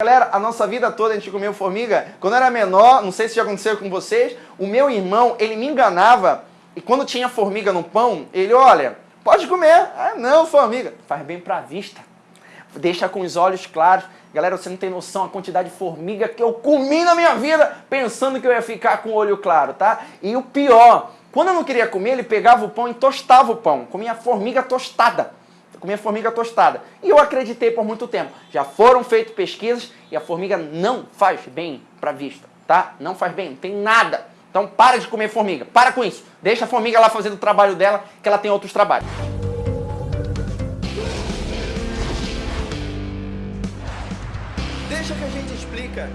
Galera, a nossa vida toda a gente comeu formiga. Quando eu era menor, não sei se já aconteceu com vocês, o meu irmão, ele me enganava e quando tinha formiga no pão, ele, olha, pode comer. Ah, não, formiga. Faz bem pra vista. Deixa com os olhos claros. Galera, você não tem noção a quantidade de formiga que eu comi na minha vida pensando que eu ia ficar com o olho claro, tá? E o pior, quando eu não queria comer, ele pegava o pão e tostava o pão. Comia formiga tostada comia formiga tostada. E eu acreditei por muito tempo. Já foram feitas pesquisas e a formiga não faz bem para a vista, tá? Não faz bem, não tem nada. Então para de comer formiga, para com isso. Deixa a formiga lá fazendo o trabalho dela, que ela tem outros trabalhos. Deixa que a gente explica.